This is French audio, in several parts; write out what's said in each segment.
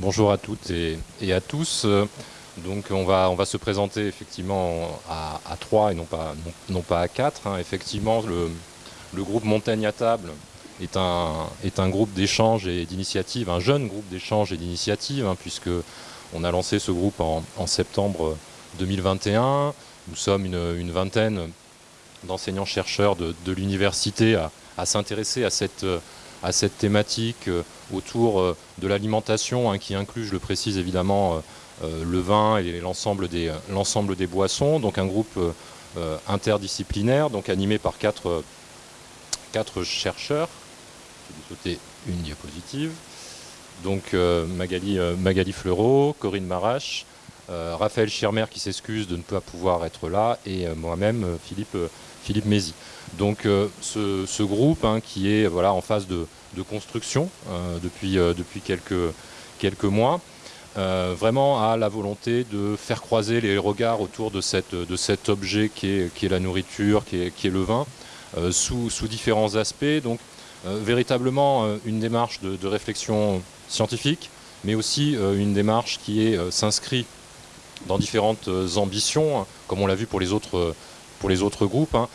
Bonjour à toutes et, à tous. Donc on va, on va se présenter effectivement à, trois et non pas, à quatre. Hein. Effectivement, le, groupe Montagne à table est un, groupe d'échange et d'initiative, un jeune groupe d'échange et d'initiative, hein, puisque on a lancé ce groupe en, septembre 2021. Nous sommes une, vingtaine d'enseignants-chercheurs de, l'université à, s'intéresser à cette, à cette thématique euh, autour euh, de l'alimentation, hein, qui inclut, je le précise évidemment, euh, le vin et l'ensemble des, des boissons. Donc un groupe interdisciplinaire, donc animé par quatre, quatre chercheurs. Je vais sauter une diapositive. Donc Magali, Magali Fleureau, Corinne Marache, Raphaël Schirmer qui s'excuse de ne pas pouvoir être là, et moi-même, Philippe, Philippe Mézi. Donc ce, ce, groupe hein, qui est voilà, en phase de, de construction euh, depuis, euh, depuis quelques, quelques mois. Euh, vraiment à la volonté de faire croiser les regards autour de, cette, de cet objet qui est, qui est la nourriture, qui est, qui est le vin, sous, sous, différents aspects. Donc véritablement une démarche de, réflexion scientifique, mais aussi une démarche qui s'inscrit dans différentes ambitions, hein, comme on l'a vu pour les autres, autres groupes, hein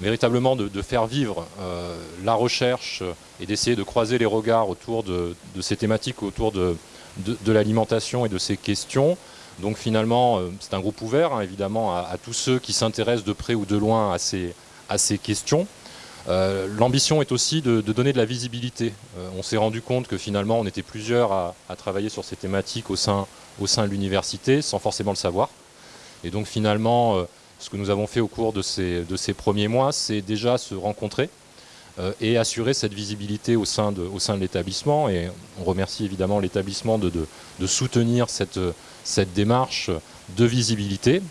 véritablement de, faire vivre euh, la recherche et d'essayer de croiser les regards autour de, ces thématiques, autour de, l'alimentation et de ces questions. Donc finalement, euh, c'est un groupe ouvert, hein, évidemment, à, tous ceux qui s'intéressent de près ou de loin à ces, à ces questions. Euh, l'ambition est aussi de, donner de la visibilité. on s'est rendu compte que finalement, on était plusieurs à, travailler sur ces thématiques au sein, de l'université, sans forcément le savoir. Et donc finalement, ce que nous avons fait au cours de ces, premiers mois, c'est déjà se rencontrer euh, et assurer cette visibilité au sein de, l'établissement. Et on remercie évidemment l'établissement de, soutenir cette démarche de visibilité.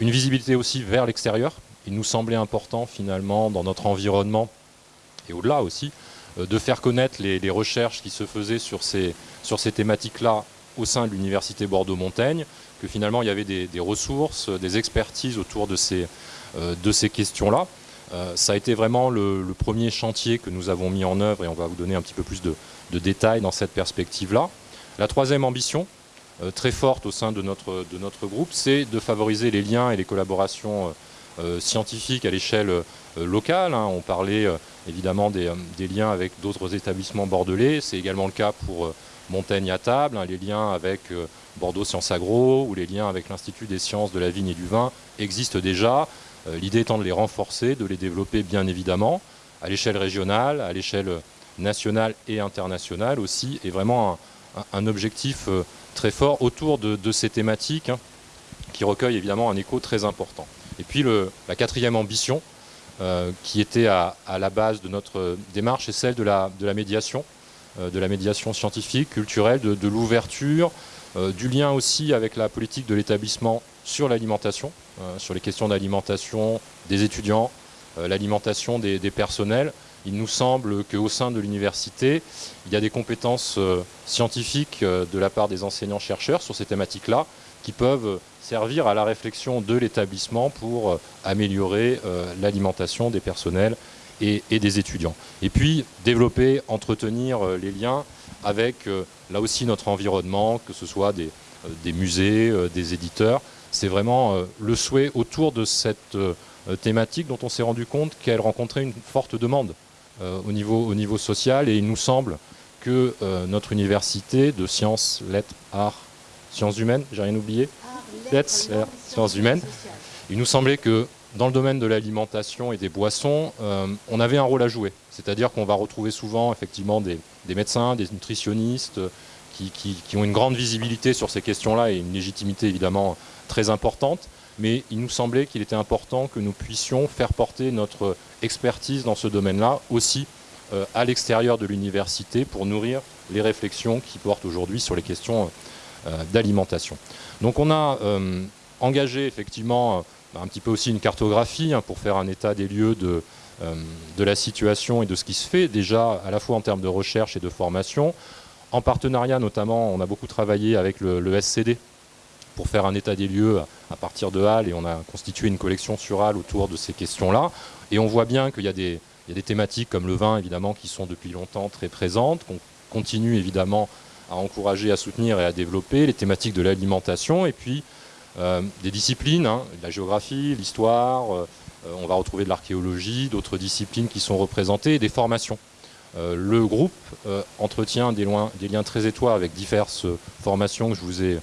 Une visibilité aussi vers l'extérieur. Il nous semblait important finalement dans notre environnement et au-delà aussi euh, de faire connaître les, recherches qui se faisaient sur ces, sur ces thématiques-là au sein de l'Université Bordeaux-Montaigne, que finalement il y avait des, ressources, des expertises autour de ces, euh, de ces questions-là. Euh, ça a été vraiment le, premier chantier que nous avons mis en œuvre et on va vous donner un petit peu plus de, détails dans cette perspective-là. La troisième ambition, très forte au sein de notre, de notre groupe, c'est de favoriser les liens et les collaborations scientifiques à l'échelle locale. Hein. On parlait évidemment des, liens avec d'autres établissements bordelais, c'est également le cas pour Montaigne à table, hein, les liens avec euh, Bordeaux Sciences Agro ou les liens avec l'Institut des sciences de la vigne et du vin existent déjà. Euh, l'idée étant de les renforcer, de les développer bien évidemment, à l'échelle régionale, à l'échelle nationale et internationale aussi, et vraiment un, objectif euh, très fort autour de, ces thématiques hein, qui recueillent évidemment un écho très important. Et puis la quatrième ambition, qui était à, la base de notre démarche, est celle de la médiation. Euh, de la médiation scientifique, culturelle, de, l'ouverture, euh, du lien aussi avec la politique de l'établissement sur l'alimentation, euh, sur les questions d'alimentation des étudiants, l'alimentation des, personnels. Il nous semble qu'au sein de l'université, il y a des compétences scientifiques de la part des enseignants-chercheurs sur ces thématiques-là qui peuvent servir à la réflexion de l'établissement pour améliorer l'alimentation des personnels et, des étudiants. Et puis développer, entretenir euh, les liens avec euh, là aussi notre environnement, que ce soit des, euh, musées, des éditeurs. C'est vraiment le souhait autour de cette thématique dont on s'est rendu compte qu'elle rencontrait une forte demande au, niveau, au niveau social et il nous semble que notre université de sciences, lettres, arts, sciences humaines, j'ai rien oublié Lettres, sciences humaines. Il nous semblait que dans le domaine de l'alimentation et des boissons, euh, on avait un rôle à jouer. C'est-à-dire qu'on va retrouver souvent effectivement des, médecins, des nutritionnistes euh, qui, ont une grande visibilité sur ces questions-là et une légitimité évidemment très importante. Mais il nous semblait qu'il était important que nous puissions faire porter notre expertise dans ce domaine-là aussi euh, à l'extérieur de l'université pour nourrir les réflexions qui portent aujourd'hui sur les questions d'alimentation. Donc on a engagé effectivement un petit peu aussi une cartographie hein, pour faire un état des lieux de, euh, de la situation et de ce qui se fait, déjà à la fois en termes de recherche et de formation. En partenariat notamment, on a beaucoup travaillé avec le, SCD pour faire un état des lieux à partir de Halle et on a constitué une collection sur Halle autour de ces questions-là. Et on voit bien qu'il y, a des thématiques comme le vin évidemment qui sont depuis longtemps très présentes, qu'on continue évidemment encourager, à soutenir et à développer, les thématiques de l'alimentation et puis des disciplines, hein, la géographie, l'histoire, on va retrouver de l'archéologie, d'autres disciplines qui sont représentées et des formations. le groupe entretient des, des, liens très étroits avec diverses formations que je vous ai euh,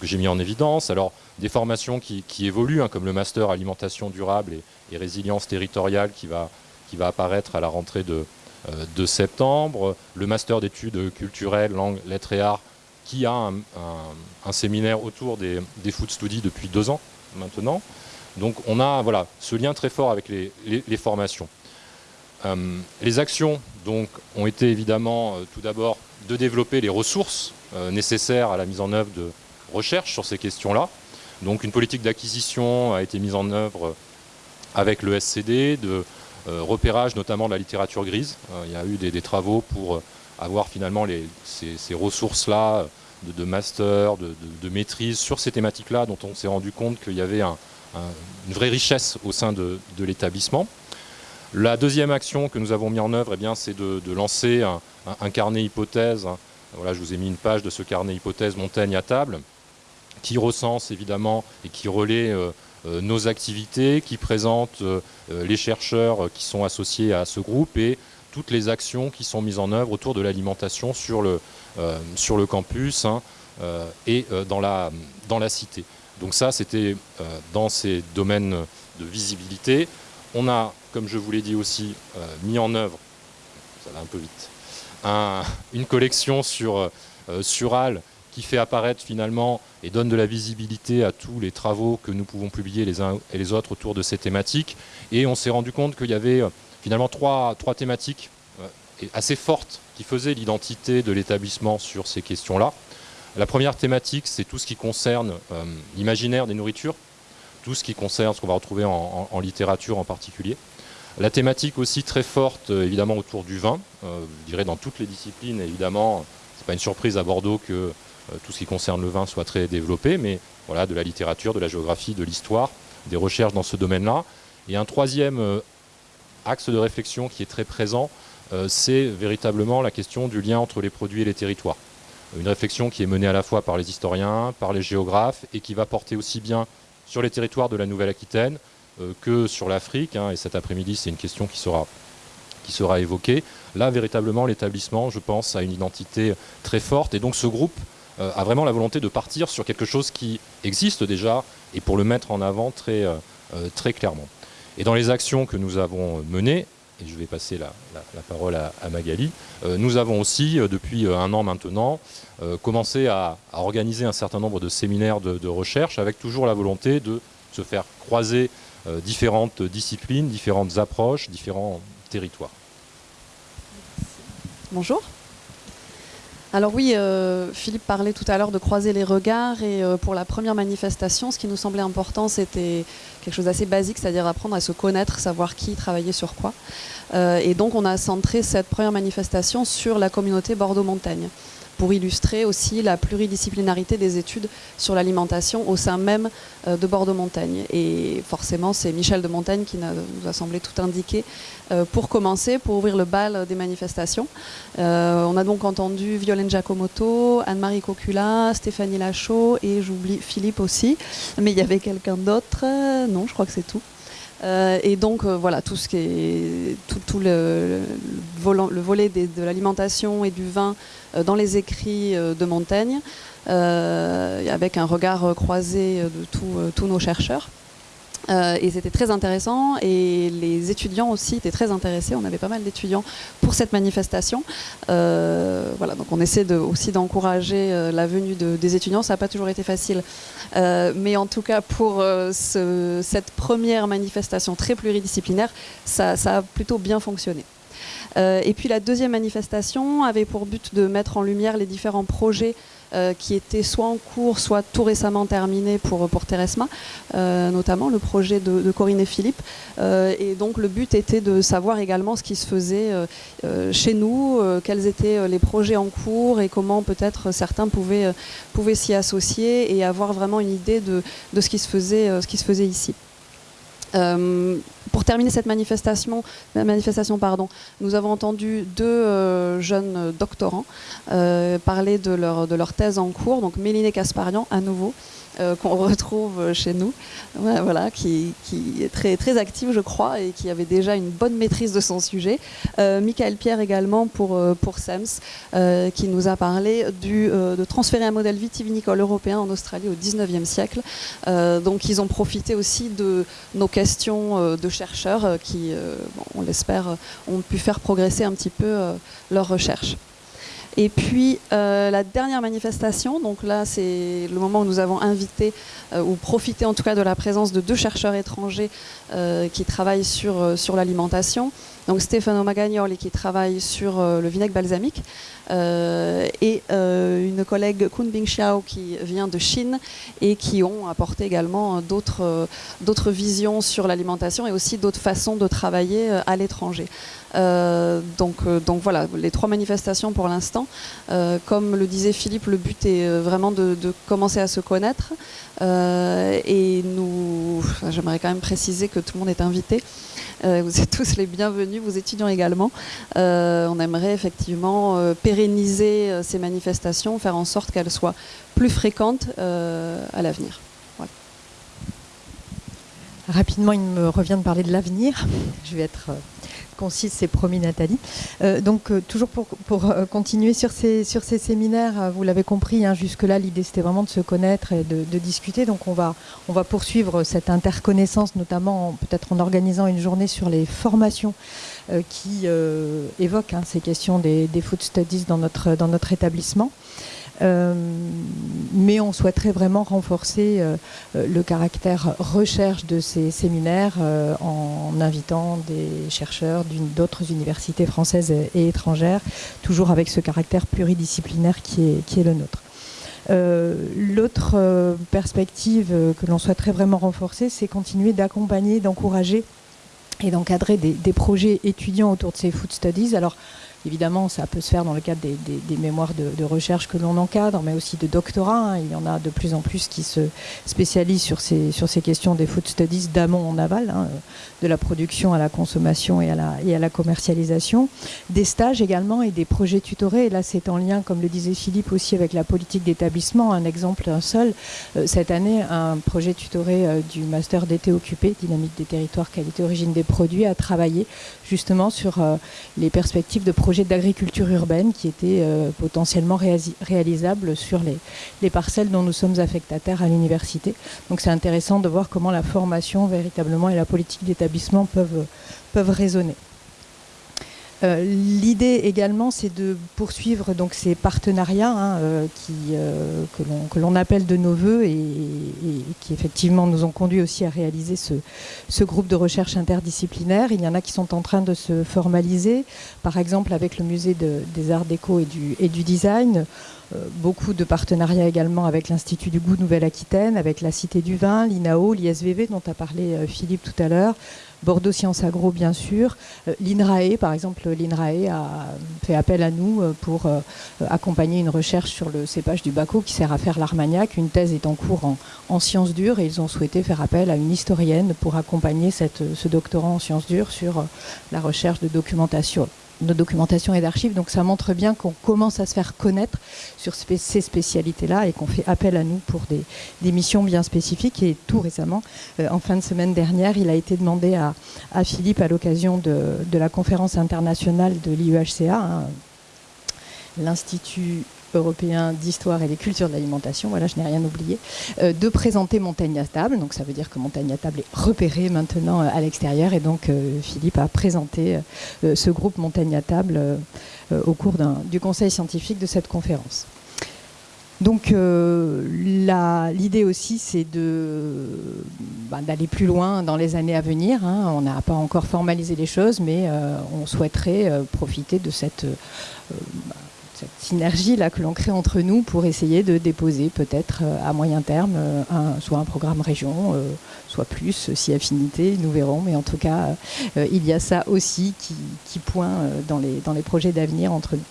que j'ai mis en évidence. Alors, des formations qui, évoluent, hein, comme le master alimentation durable et, résilience territoriale qui va, qui va apparaître à la rentrée de, euh, septembre, le master d'études culturelles, langues, lettres et arts, qui a un, séminaire autour des, food studies depuis deux ans maintenant. Donc on a voilà, ce lien très fort avec les, formations. Euh, les actions donc, ont été évidemment tout d'abord de développer les ressources nécessaires à la mise en œuvre de, recherche sur ces questions-là. Donc une politique d'acquisition a été mise en œuvre avec le SCD, de euh, repérage notamment de la littérature grise. Euh, il y a eu des, travaux pour euh, avoir finalement ces, ressources-là de, master, de, maîtrise sur ces thématiques-là dont on s'est rendu compte qu'il y avait une vraie richesse au sein de, l'établissement. La deuxième action que nous avons mis en œuvre, eh c'est de, lancer un, carnet hypothèse. Voilà, je vous ai mis une page de ce carnet hypothèse Montaigne à table qui recense évidemment et qui relaie euh, euh, nos activités, qui présente euh, les chercheurs qui sont associés à ce groupe et toutes les actions qui sont mises en œuvre autour de l'alimentation sur, le sur le campus hein, et dans la, dans la cité. Donc ça, c'était dans ces domaines de visibilité. On a, comme je vous l'ai dit aussi, mis en œuvre, ça va un peu vite, une collection sur, sur qui fait apparaître finalement et donne de la visibilité à tous les travaux que nous pouvons publier les uns et les autres autour de ces thématiques. Et on s'est rendu compte qu'il y avait euh, finalement trois, trois thématiques euh, assez fortes qui faisaient l'identité de l'établissement sur ces questions-là. La première thématique, c'est tout ce qui concerne euh, l'imaginaire des nourritures, tout ce qui concerne ce qu'on va retrouver en, littérature en particulier. La thématique aussi très forte, évidemment, autour du vin, je dirais dans toutes les disciplines, évidemment, c'est pas une surprise à Bordeaux que tout ce qui concerne le vin soit très développé, mais voilà, de la littérature, de la géographie, de l'histoire, des recherches dans ce domaine-là. Et un troisième euh, axe de réflexion qui est très présent, euh, c'est véritablement la question du lien entre les produits et les territoires. Une réflexion qui est menée à la fois par les historiens, par les géographes, et qui va porter aussi bien sur les territoires de la Nouvelle-Aquitaine que sur l'Afrique. Hein, et cet après-midi, c'est une question qui sera, qui sera évoquée. Là, véritablement, l'établissement, je pense, a une identité très forte. Et donc ce groupe euh, a vraiment la volonté de partir sur quelque chose qui existe déjà et pour le mettre en avant très, euh, euh, très clairement. Et dans les actions que nous avons menées, et je vais passer la, parole à, Magali, nous avons aussi, depuis un an maintenant, commencé à, organiser un certain nombre de séminaires de, recherche avec toujours la volonté de se faire croiser différentes disciplines, différentes approches, différents territoires. Bonjour. Alors oui, euh, Philippe parlait tout à l'heure de croiser les regards et euh, pour la première manifestation, ce qui nous semblait important, c'était quelque chose d'assez basique, c'est-à-dire apprendre à se connaître, savoir qui travaillait sur quoi. Euh, et donc on a centré cette première manifestation sur la communauté Bordeaux-Montagne pour illustrer aussi la pluridisciplinarité des études sur l'alimentation au sein même euh, de Bordeaux-Montagne. Et forcément, c'est Michel de Montagne qui nous a semblé tout indiquer euh, pour commencer, pour ouvrir le bal des manifestations. Euh, on a donc entendu Violaine Giacomotto, Anne-Marie Cocula, Stéphanie Lachaud et j'oublie Philippe aussi. Mais il y avait quelqu'un d'autre Non, je crois que c'est tout. Et donc voilà, tout ce qui est tout, le, le, volet de l'alimentation et du vin euh, dans les écrits euh, de Montaigne, euh, avec un regard croisé de tous nos chercheurs. Et c'était très intéressant et les étudiants aussi étaient très intéressés. On avait pas mal d'étudiants pour cette manifestation. voilà, donc on essaie de, aussi d'encourager la venue des étudiants. Ça n'a pas toujours été facile, mais en tout cas pour cette première manifestation très pluridisciplinaire, ça a plutôt bien fonctionné. Euh, et puis la deuxième manifestation avait pour but de mettre en lumière les différents projets euh, qui étaient soit en cours, soit tout récemment terminés pour, pour Teresma, euh, notamment le projet de, Corinne et Philippe. et donc le but était de savoir également ce qui se faisait chez nous, quels étaient les projets en cours et comment peut-être certains pouvaient, s'y associer et avoir vraiment une idée de, de ce, qui ce qui se faisait ici. Euh, pour terminer cette manifestation, pardon, nous avons entendu deux euh, jeunes doctorants euh, parler de leur, thèse en cours, donc Méline Casparian à nouveau, euh, qu'on retrouve chez nous, voilà, qui, est très, très active, je crois, et qui avait déjà une bonne maîtrise de son sujet. Euh, Michael Pierre également pour, euh, pour SEMS, qui nous a parlé du, de transférer un modèle vitivinicole européen en Australie au 19e siècle. donc ils ont profité aussi de nos questions de chercheurs qui, on l'espère, ont pu faire progresser un petit peu leurs recherches. Et puis euh, la dernière manifestation, donc là c'est le moment où nous avons invité euh, ou profité en tout cas de la présence de deux chercheurs étrangers euh, qui travaillent sur, sur l'alimentation. Donc Stefano Magagnoli qui travaille sur le vinaigre balsamique et une collègue Kun Bing Xiao qui vient de Chine et qui ont apporté également d'autres visions sur l'alimentation et aussi d'autres façons de travailler à l'étranger. Euh, donc, euh, voilà, les trois manifestations pour l'instant. Euh, comme le disait Philippe, le but est vraiment de, commencer à se connaître. et nous, j'aimerais quand même préciser que tout le monde est invité. vous êtes tous les bienvenus, vos étudiants également. on aimerait effectivement pérenniser ces manifestations, faire en sorte qu'elles soient plus fréquentes à l'avenir. Rapidement, il me revient de parler de l'avenir. Je vais être concise, c'est promis Nathalie. Euh, donc euh, toujours pour, euh, continuer sur ces, séminaires, vous l'avez compris, hein, jusque-là l'idée c'était vraiment de se connaître et de, discuter. Donc on va, poursuivre cette interconnaissance, notamment peut-être en organisant une journée sur les formations qui évoquent hein, ces questions des, des, food studies dans notre établissement. Euh, mais on souhaiterait vraiment renforcer euh, euh, le caractère recherche de ces séminaires en invitant des chercheurs d'autres universités françaises et, étrangères, toujours avec ce caractère pluridisciplinaire qui est, qui est le nôtre. L'autre perspective que l'on souhaiterait vraiment renforcer, c'est continuer d'accompagner, d'encourager et d'encadrer des, des, projets étudiants autour de ces food studies. Alors, Évidemment, ça peut se faire dans le cadre des, mémoires de, recherche que l'on encadre, mais aussi de doctorat. Hein. Il y en a de plus en plus qui se spécialisent sur ces, questions des food studies d'amont en aval, hein, de la production à la consommation et à la, commercialisation. Des stages également et des projets tutorés. Et là, c'est en lien, comme le disait Philippe, aussi avec la politique d'établissement. Un exemple, un seul. Euh, cette année, un projet tutoré euh, du master d'été occupé, dynamique des territoires, qualité, origine des produits, a travaillé justement sur euh, les perspectives de projets d'agriculture urbaine qui étaient euh, potentiellement réalisables sur les, les, parcelles dont nous sommes affectataires à l'université. Donc c'est intéressant de voir comment la formation véritablement et la politique d'établissement peuvent, peuvent résonner. Euh, l'idée également, c'est de poursuivre donc ces partenariats hein, euh, euh, que l'on appelle de nos voeux et, qui effectivement nous ont conduit aussi à réaliser ce, groupe de recherche interdisciplinaire. Il y en a qui sont en train de se formaliser, par exemple avec le musée des arts déco et du design. beaucoup de partenariats également avec l'Institut du goût Nouvelle-Aquitaine, avec la Cité du Vin, l'INAO, l'ISVV dont a parlé Philippe tout à l'heure, Bordeaux Sciences Agro, bien sûr. Euh, L'INRAE, par exemple, l'INRAE a fait appel à nous euh, pour euh, accompagner une recherche sur le cépage du Baco qui sert à faire l'Armagnac. Une thèse est en cours en, sciences dures et ils ont souhaité faire appel à une historienne pour accompagner ce doctorant en sciences dures sur la recherche de documentation de documentation et d'archives. Donc ça montre bien qu'on commence à se faire connaître sur ces spécialités-là et qu'on fait appel à nous pour des, missions bien spécifiques. Et tout récemment, euh, en fin de semaine dernière, il a été demandé à, Philippe, à l'occasion de, la conférence internationale de l'IUHCA, hein, l'Institut européen d'histoire et des cultures de l'alimentation, voilà, je n'ai rien oublié, euh, de présenter Montagne à table. Donc ça veut dire que Montagne à table est repéré maintenant euh, à l'extérieur. Et donc euh, Philippe a présenté ce groupe Montagne à table au cours du conseil scientifique de cette conférence. Donc l'idée aussi, c'est bah, d'aller plus loin dans les années à venir. Hein. On n'a pas encore formalisé les choses, mais on souhaiterait profiter de cette cette synergie là que l'on crée entre nous pour essayer de déposer peut-être euh, à moyen terme euh, un, soit un programme région, euh, soit plus si affinité, nous verrons. Mais en tout cas, il y a ça aussi qui, qui pointe dans les, dans les projets d'avenir entre nous.